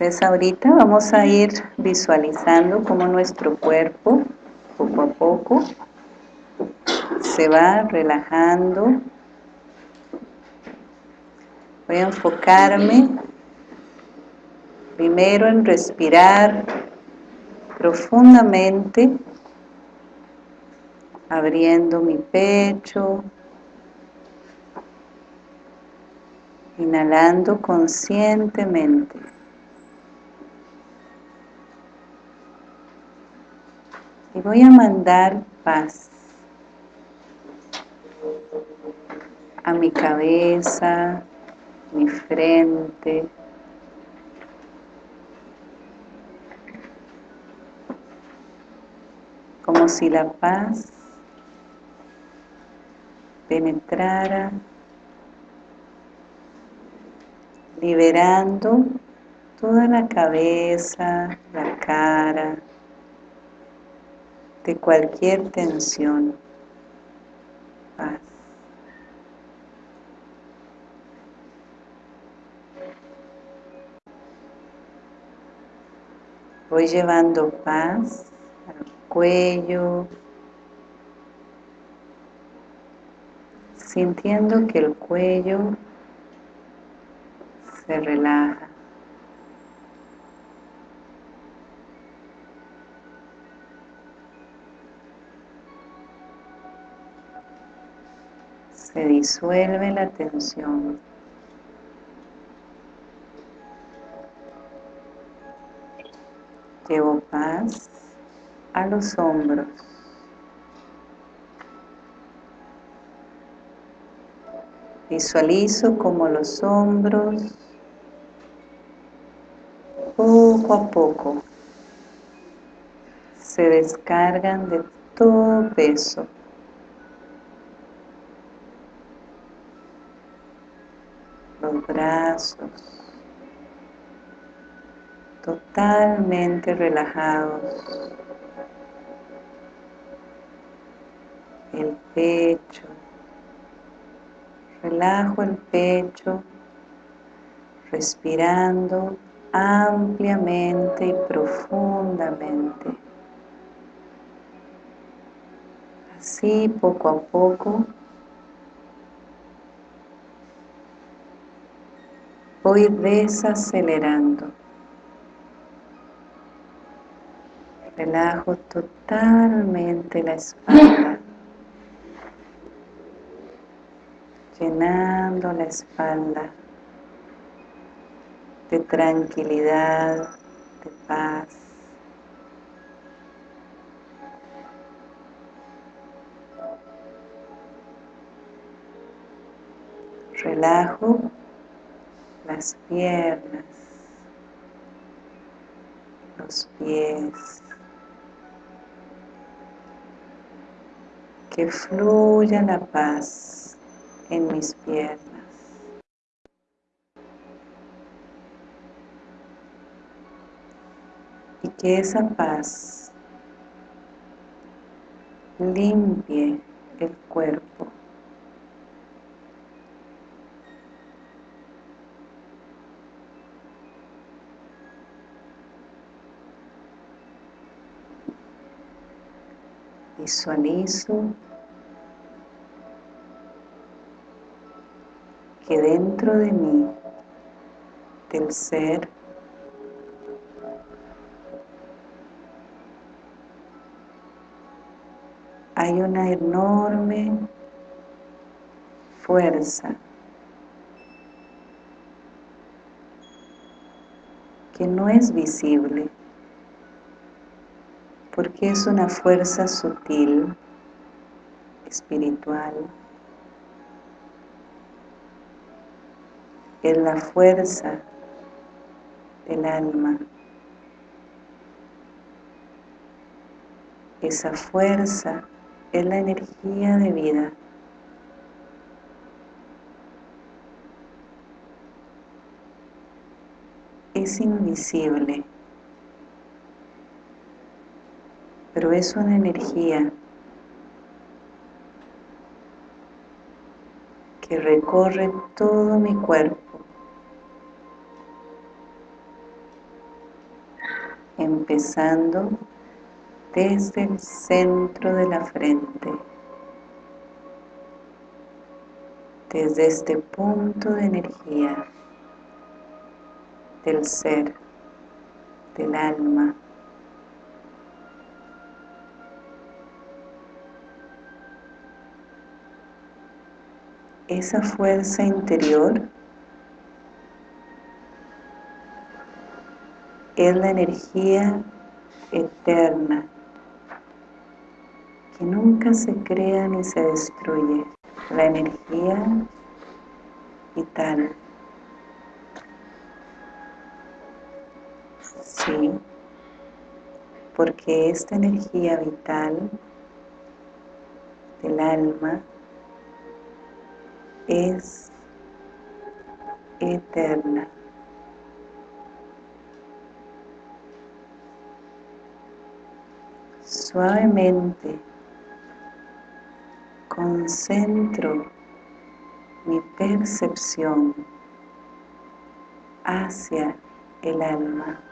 Entonces ahorita vamos a ir visualizando cómo nuestro cuerpo poco a poco se va relajando. Voy a enfocarme primero en respirar profundamente, abriendo mi pecho, inhalando conscientemente. Voy a mandar paz a mi cabeza, mi frente, como si la paz penetrara, liberando toda la cabeza, la cara, de cualquier tensión. Paz. Voy llevando paz al cuello, sintiendo que el cuello se relaja. Se disuelve la tensión. Llevo paz a los hombros. Visualizo como los hombros poco a poco se descargan de todo peso. Los brazos, totalmente relajados. El pecho. Relajo el pecho, respirando ampliamente y profundamente. Así poco a poco voy desacelerando. Relajo totalmente la espalda, llenando la espalda de tranquilidad, de paz. Relajo las piernas, los pies. que fluya la paz en mis piernas. Y que esa paz limpie el cuerpo. Visualizo que dentro de mí, del ser, hay una enorme fuerza que no es visible porque es una fuerza sutil, espiritual. Es la fuerza del alma. Esa fuerza es la energía de vida. Es invisible. Pero es una energía que recorre todo mi cuerpo empezando desde el centro de la frente, desde este punto de energía del ser, del alma. Esa fuerza interior es la energía eterna que nunca se crea ni se destruye, la energía vital. Sí, porque esta energía vital del alma es eterna. Suavemente concentro mi percepción hacia el alma.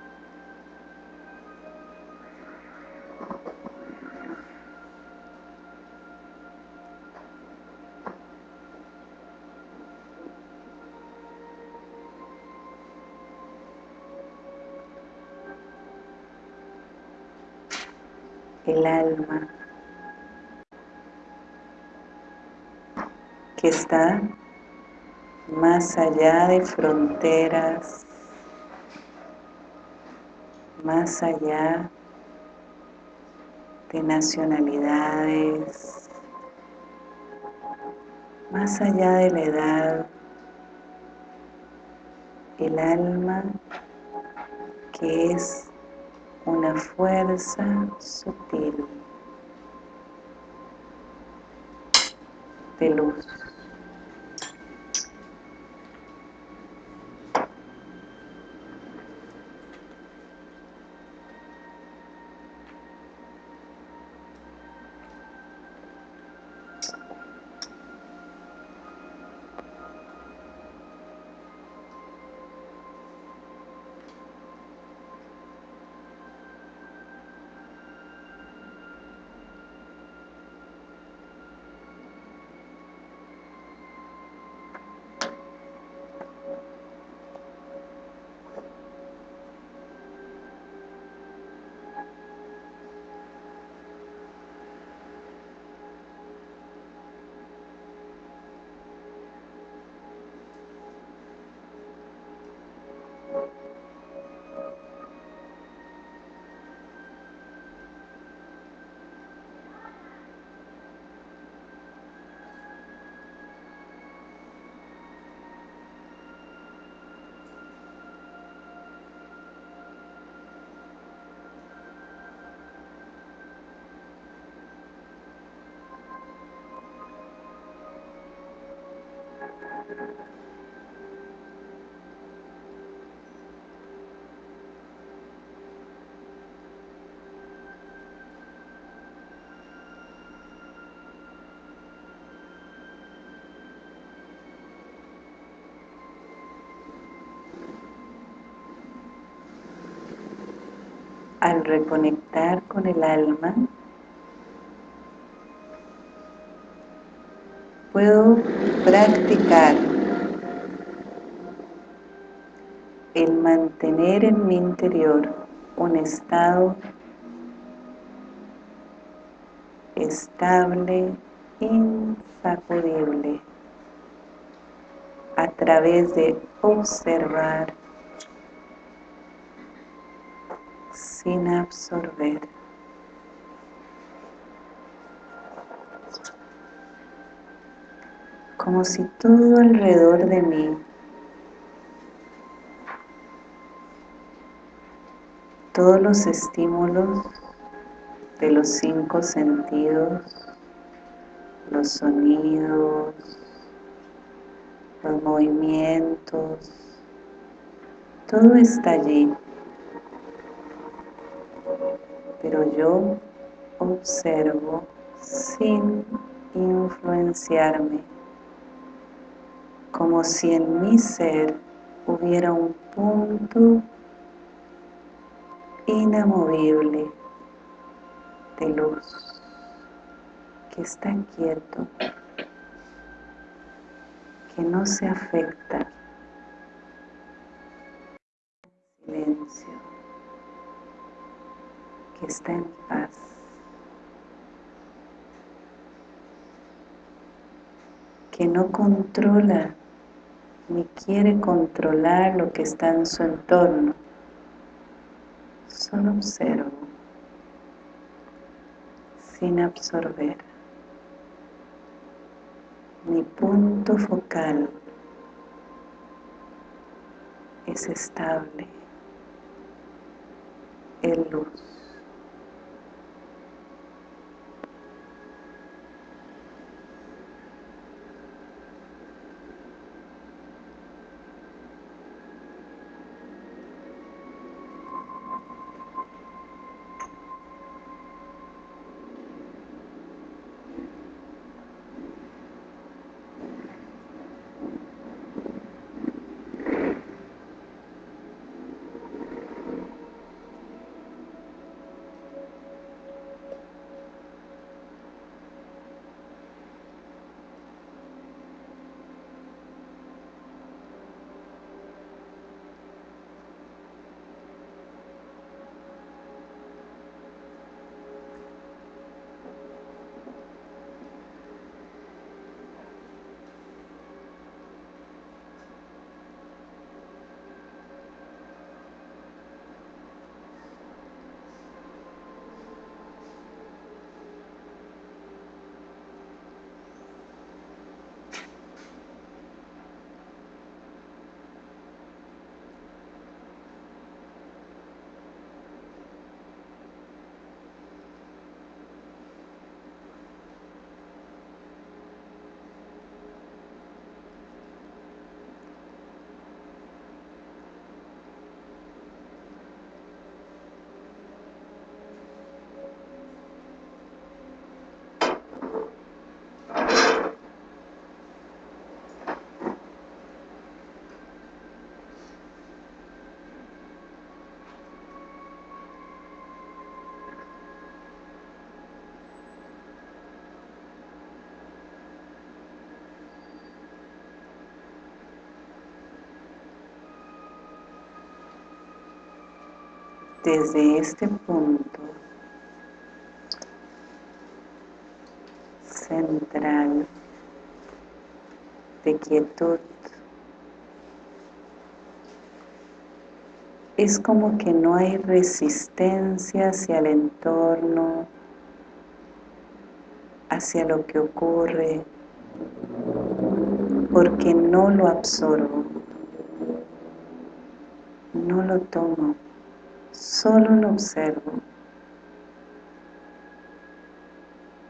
El alma que está más allá de fronteras, más allá de nacionalidades, más allá de la edad, el alma que es una fuerza sutil de luz. Al reconectar con el alma, puedo practicar el mantener en mi interior un estado estable, insacudible, a través de observar sin absorber. Como si todo alrededor de mí. Todos los estímulos de los cinco sentidos, los sonidos, los movimientos, todo está allí. Pero yo observo sin influenciarme, como si en mi ser hubiera un punto inamovible de luz que está quieto, que no se afecta, silencio, que está en paz. que no controla ni quiere controlar lo que está en su entorno. Solo observo, sin absorber. Mi punto focal es estable, es luz. Desde este punto central de quietud es como que no hay resistencia hacia el entorno, hacia lo que ocurre, porque no lo absorbo, no lo tomo solo lo observo.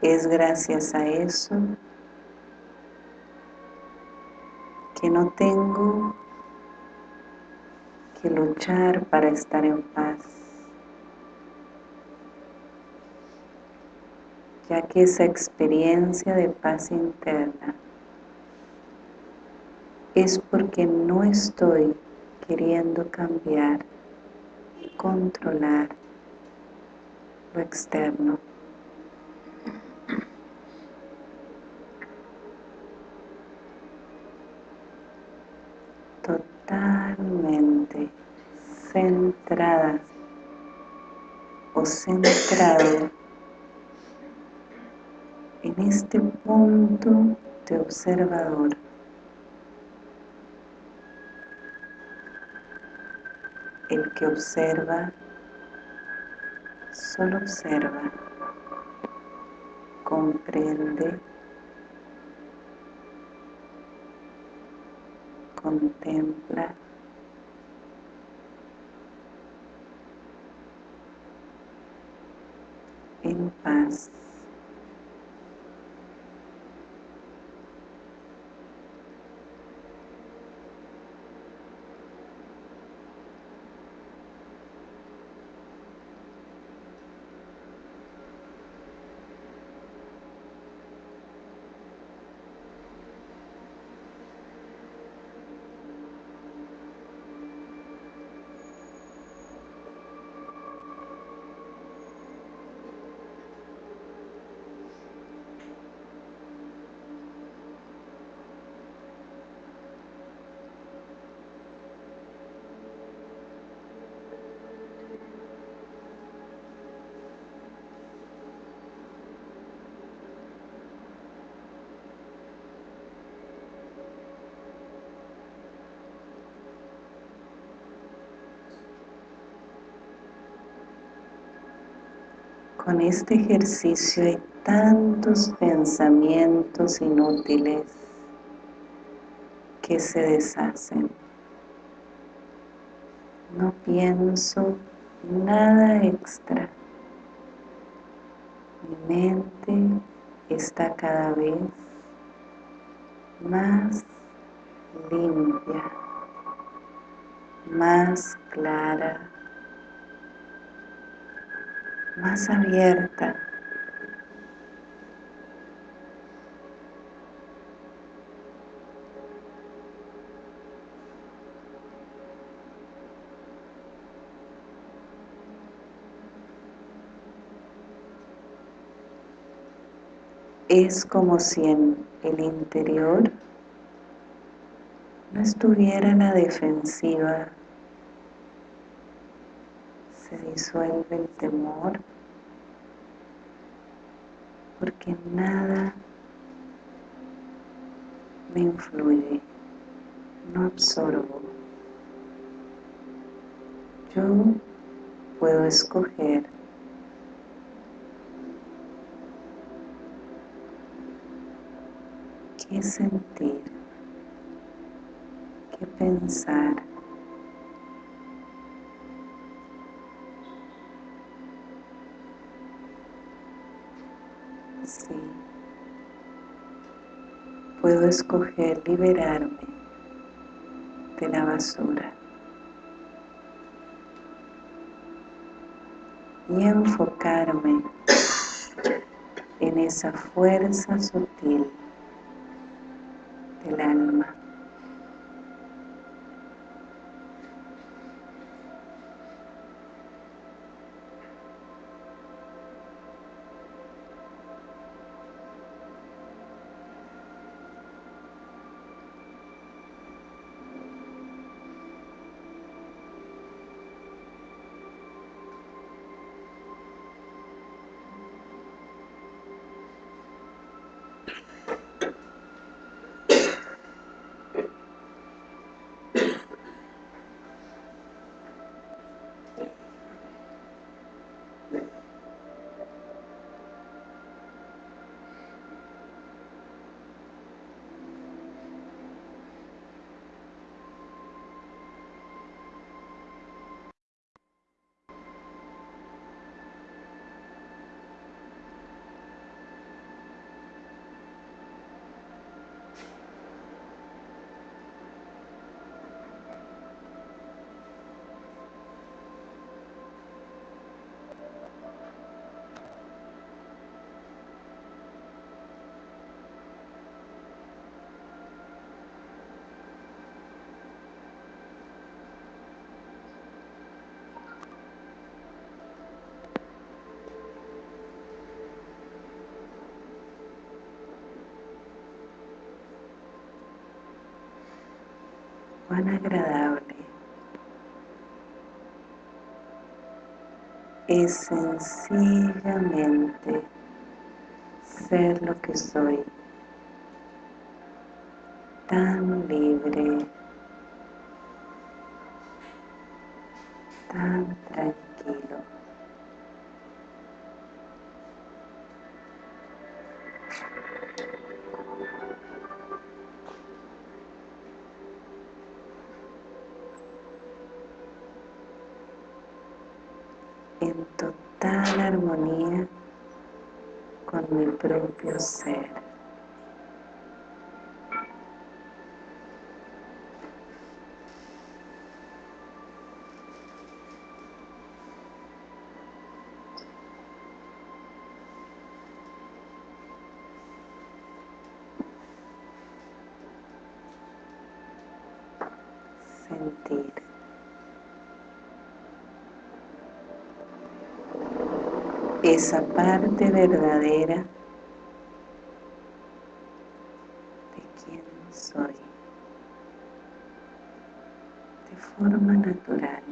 Es gracias a eso que no tengo que luchar para estar en paz, ya que esa experiencia de paz interna es porque no estoy queriendo cambiar controlar lo externo. Totalmente centrada o centrado en este punto de observador. El que observa, solo observa, comprende, contempla, en paz. Con este ejercicio hay tantos pensamientos inútiles que se deshacen. No pienso nada extra. Mi mente está cada vez más limpia, más clara, más abierta. Es como si en el interior no estuviera en la defensiva, se disuelve el temor, porque nada me influye, no absorbo. Yo puedo escoger qué sentir, qué pensar. Sí, puedo escoger liberarme de la basura y enfocarme en esa fuerza sutil del alma. Cuán agradable es sencillamente ser lo que soy, tan libre, esa parte verdadera de quien soy de forma natural.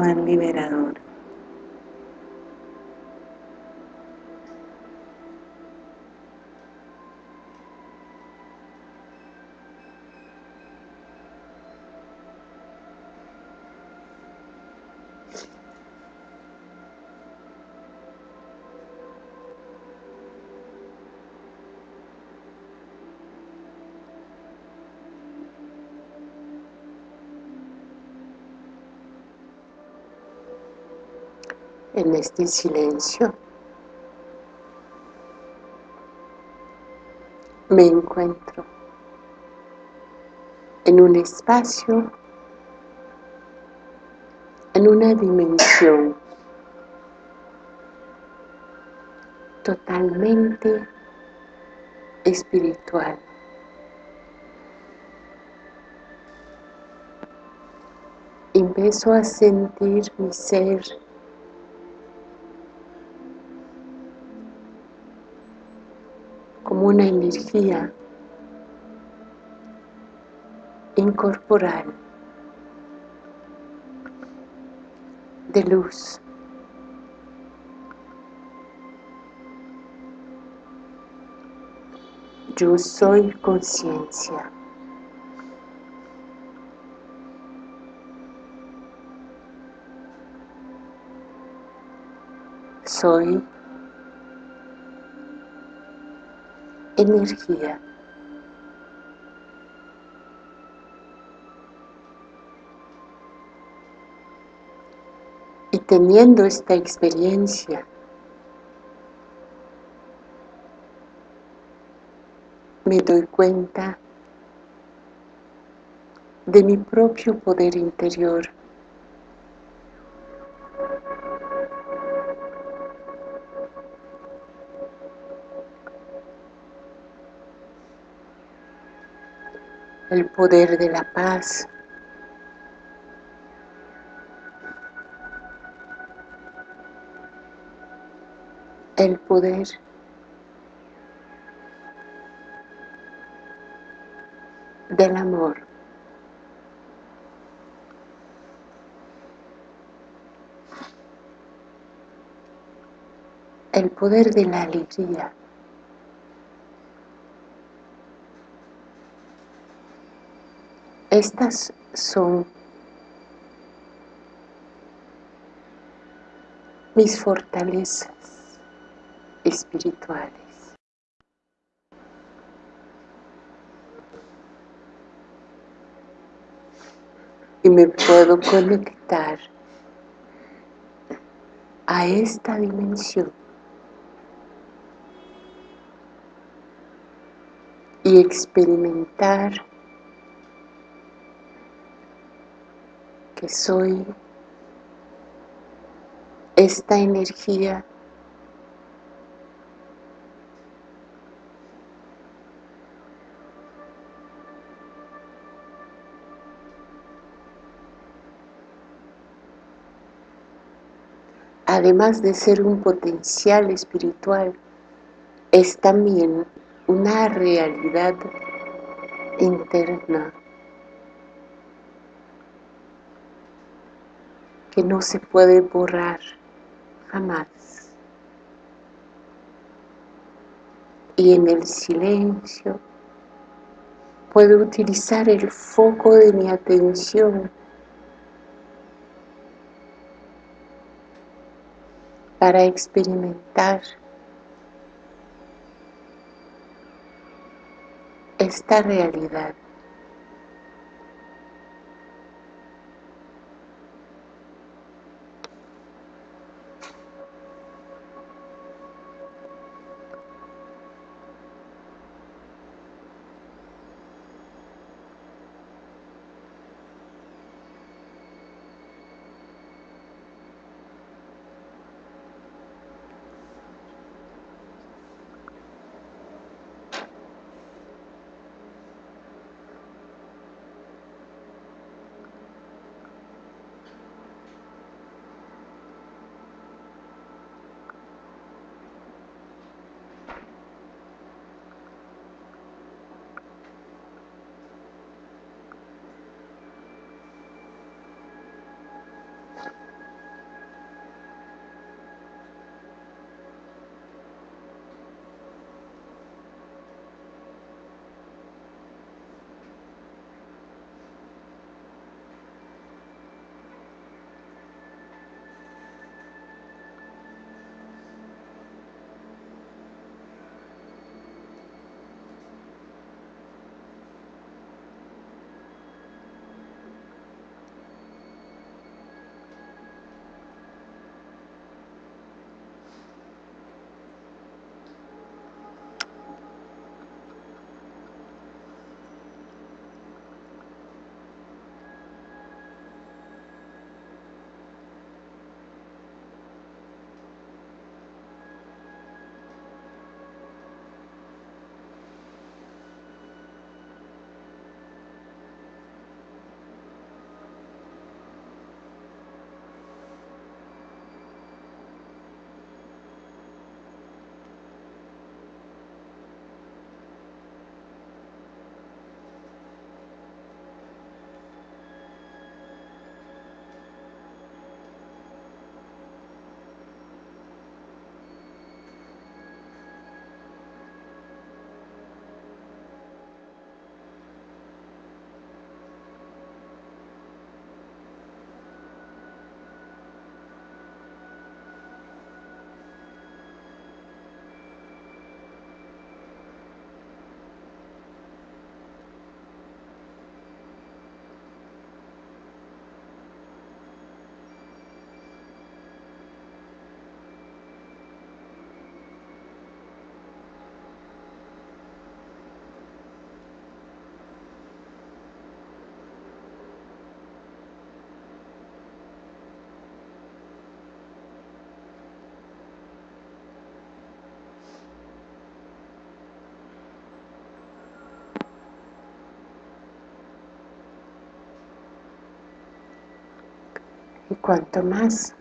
Cuán liberador. En este silencio me encuentro en un espacio, en una dimensión totalmente espiritual. Empiezo a sentir mi ser como una energía incorporal de luz. Yo soy conciencia. Soy energía. Y teniendo esta experiencia, me doy cuenta de mi propio poder interior. Poder de la paz, el poder del amor. El poder de la alegría. Estas son mis fortalezas espirituales. Y me puedo conectar a esta dimensión y experimentar que soy esta energía. Además de ser un potencial espiritual, es también una realidad interna que no se puede borrar jamás. Y en el silencio puedo utilizar el foco de mi atención para experimentar esta realidad. Y cuanto más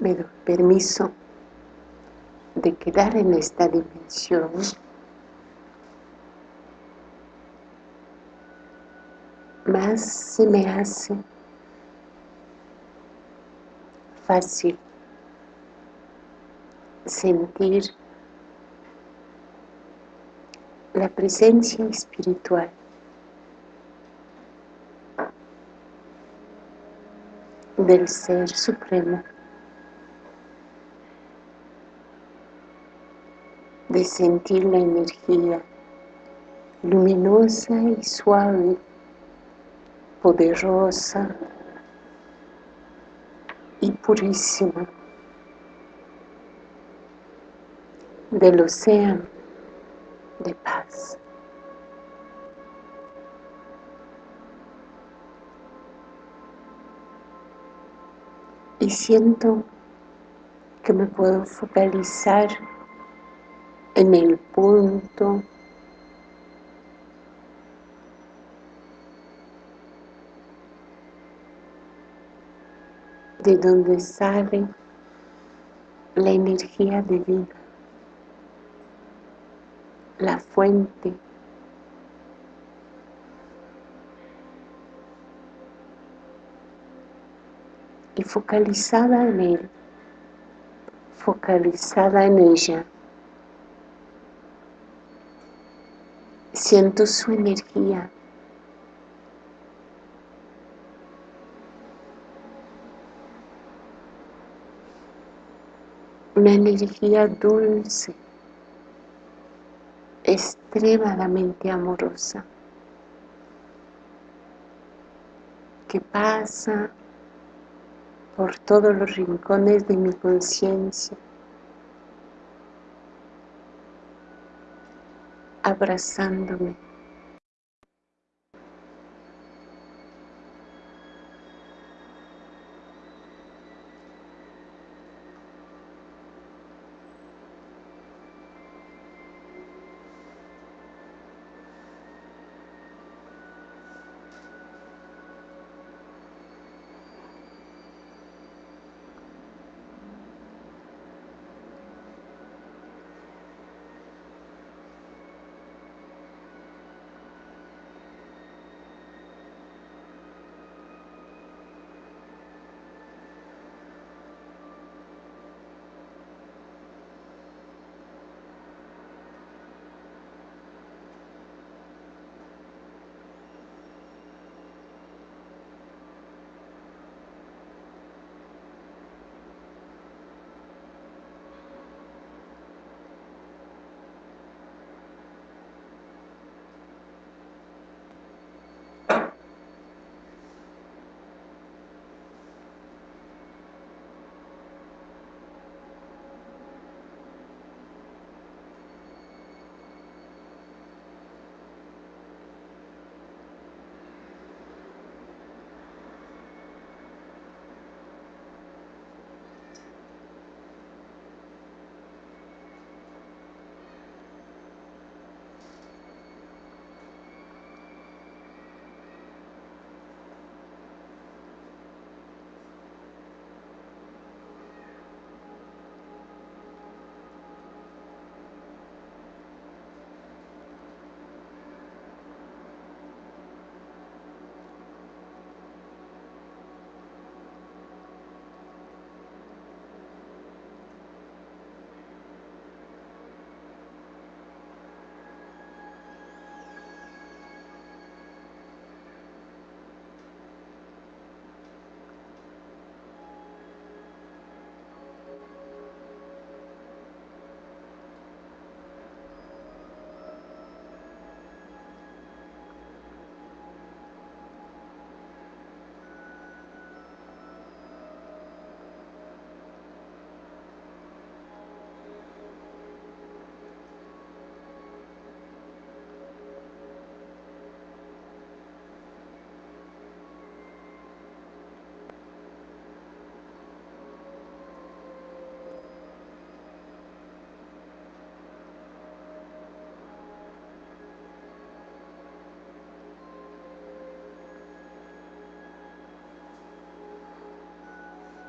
me doy permiso de quedar en esta dimensión, más se me hace fácil sentir la presencia espiritual del Ser Supremo, de sentir la energía luminosa y suave, poderosa y purísima. Del océano siento que me puedo focalizar en el punto de donde sale la energía divina, la fuente focalizada en él, focalizada en ella. Siento su energía. Una energía dulce, extremadamente amorosa, que pasa por todos los rincones de mi conciencia, abrazándome.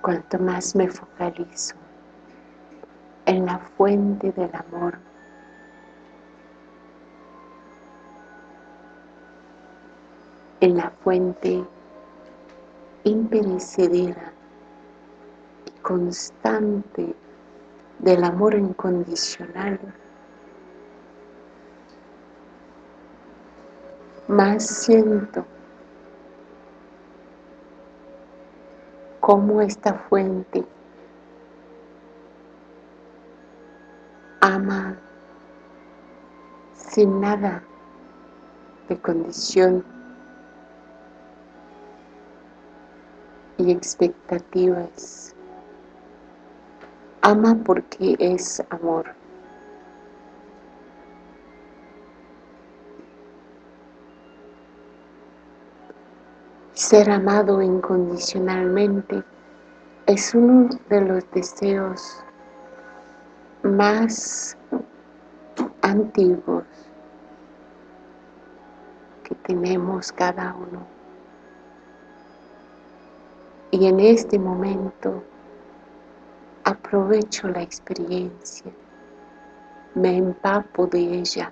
Cuanto más me focalizo en la fuente del amor, en la fuente imperecedera y constante del amor incondicional, más siento cómo esta fuente ama sin nada de condición y expectativas. Ama porque es amor. Ser amado incondicionalmente es uno de los deseos más antiguos que tenemos cada uno. Y en este momento aprovecho la experiencia, me empapo de ella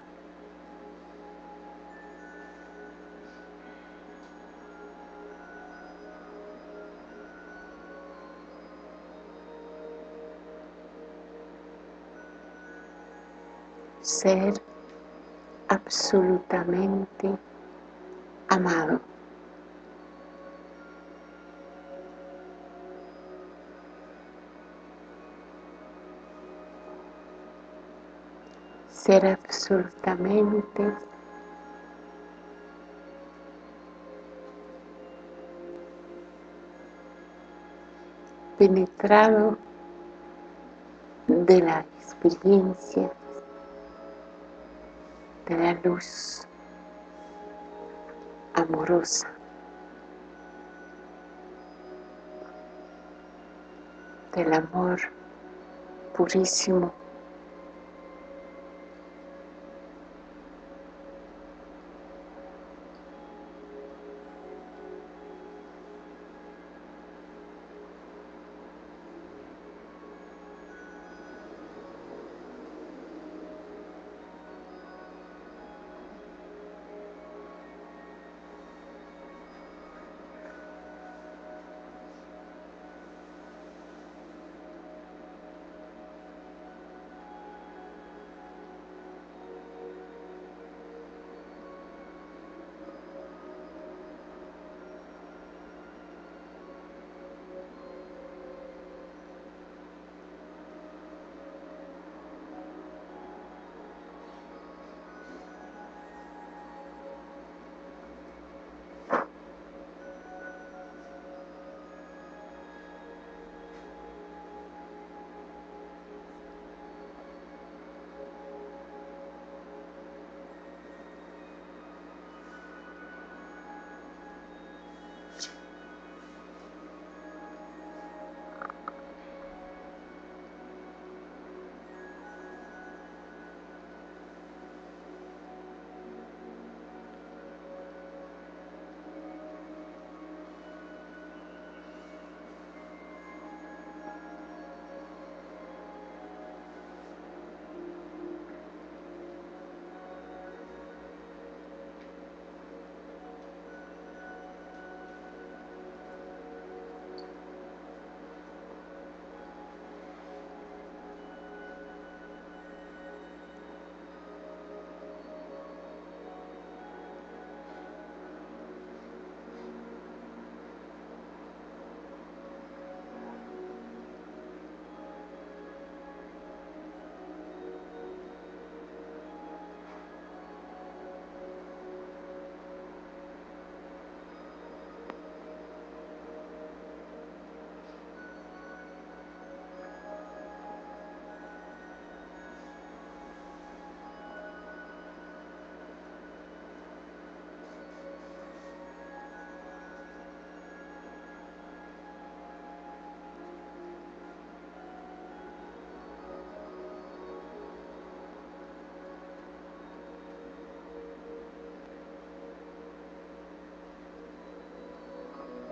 ser absolutamente amado. Ser absolutamente penetrado de la experiencia de la luz amorosa. del amor purísimo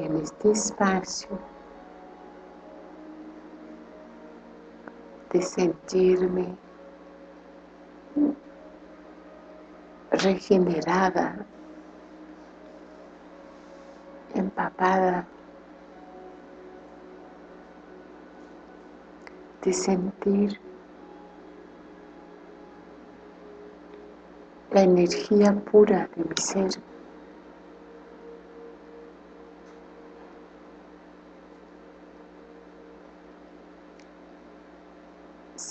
en este espacio de sentirme regenerada, empapada, de sentir la energía pura de mi ser.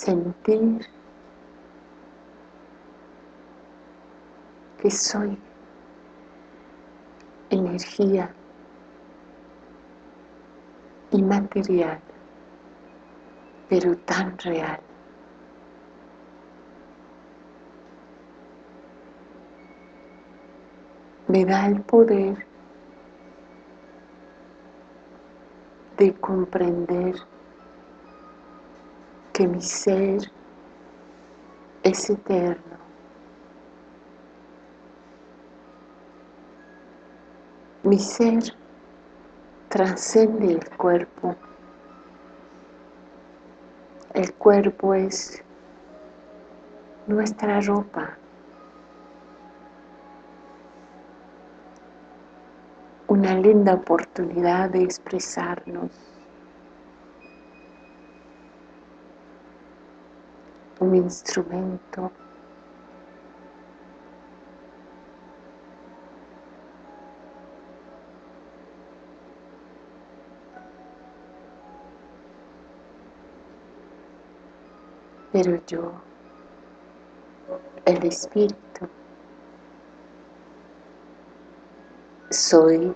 Sentir que soy energía inmaterial, pero tan real. Me da el poder de comprender que mi ser es eterno. Mi ser trascende el cuerpo. El cuerpo es nuestra ropa. Una linda oportunidad de expresarnos un instrumento. Pero yo, el Espíritu, soy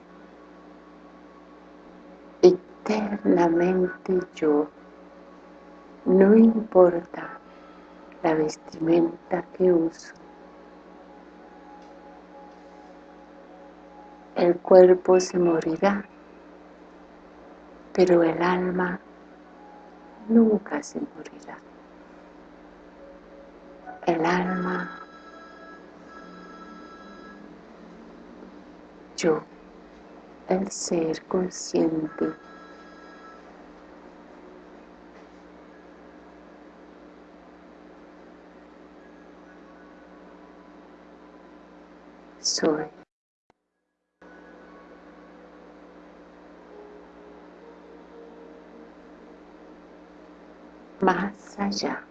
eternamente yo, no importa la vestimenta que uso. El cuerpo se morirá, pero el alma nunca se morirá. El alma, yo, el ser consciente, soy. Más allá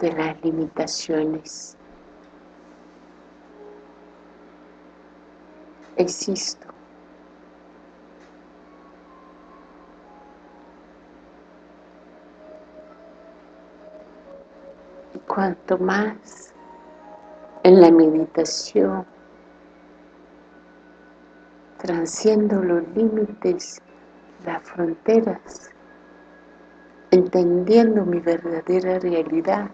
de las limitaciones existo. Cuanto más en la meditación transciendo los límites, las fronteras, entendiendo mi verdadera realidad,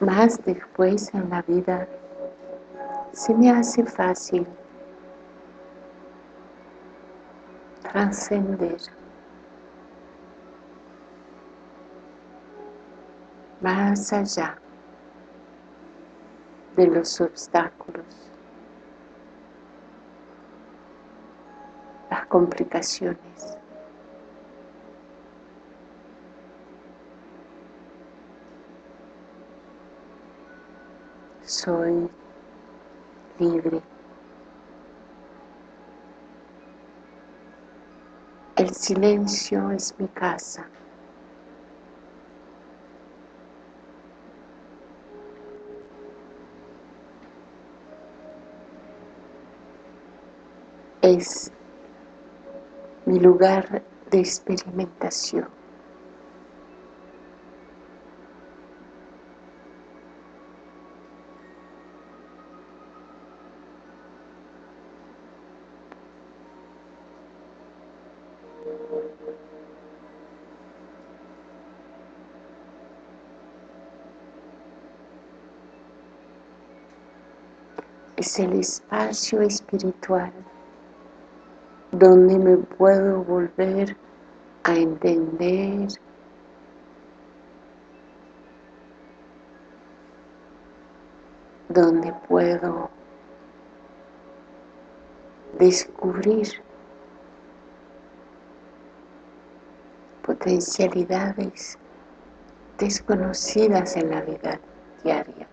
más después en la vida se me hace fácil trascender más allá de los obstáculos, las complicaciones. Soy libre. El silencio es mi casa. Es mi lugar de experimentación. es el espacio espiritual donde me puedo volver a entender donde puedo descubrir potencialidades desconocidas en la vida diaria.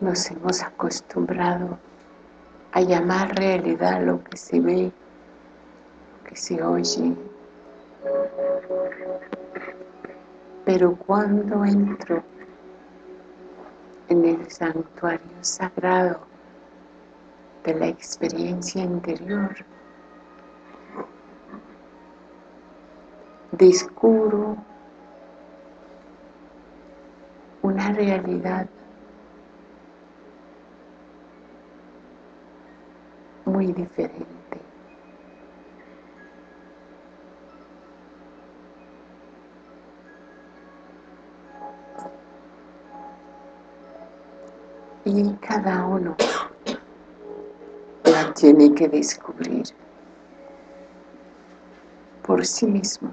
Nos hemos acostumbrado a llamar realidad lo que se ve, lo que se oye. Pero cuando entro en el santuario sagrado de la experiencia interior, descubro una realidad muy diferente. Y cada uno la tiene que descubrir por sí mismo.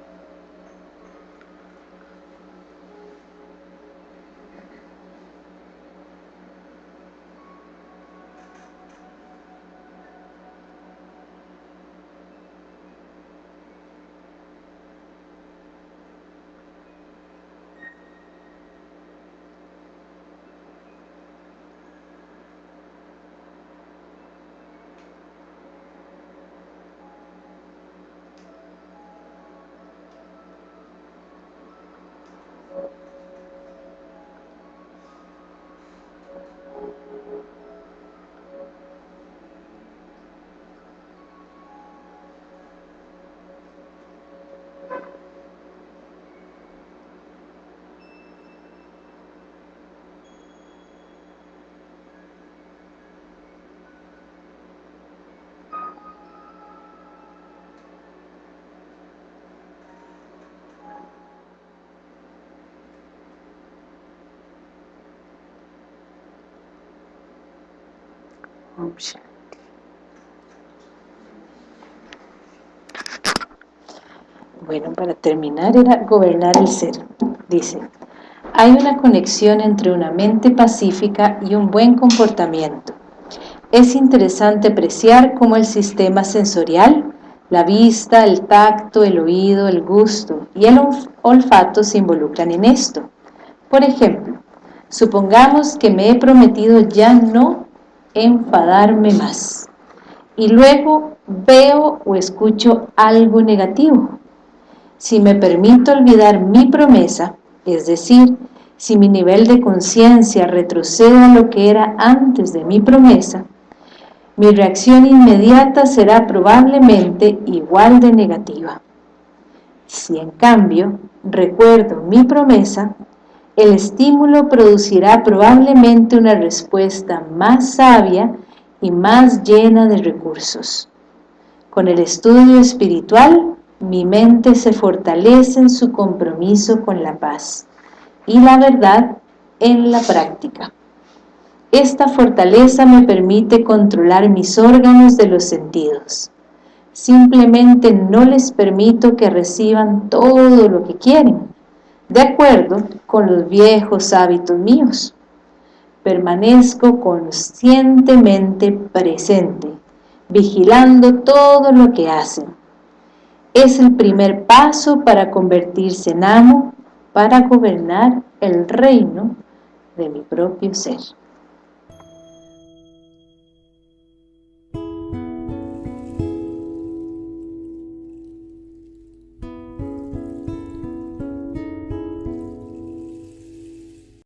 Bueno, para terminar era gobernar el ser. Dice, hay una conexión entre una mente pacífica y un buen comportamiento. Es interesante apreciar cómo el sistema sensorial, la vista, el tacto, el oído, el gusto y el olfato se involucran en esto. Por ejemplo, supongamos que me he prometido ya no enfadarme más. Y luego veo o escucho algo negativo. Si me permito olvidar mi promesa, es decir, si mi nivel de conciencia retrocede a lo que era antes de mi promesa, mi reacción inmediata será probablemente igual de negativa. Si en cambio recuerdo mi promesa, el estímulo producirá probablemente una respuesta más sabia y más llena de recursos. Con el estudio espiritual, mi mente se fortalece en su compromiso con la paz y la verdad en la práctica. Esta fortaleza me permite controlar mis órganos de los sentidos. Simplemente no les permito que reciban todo lo que quieren, de acuerdo con los viejos hábitos míos. Permanezco conscientemente presente, vigilando todo lo que hacen. Es el primer paso para convertirse en amo, para gobernar el reino de mi propio ser.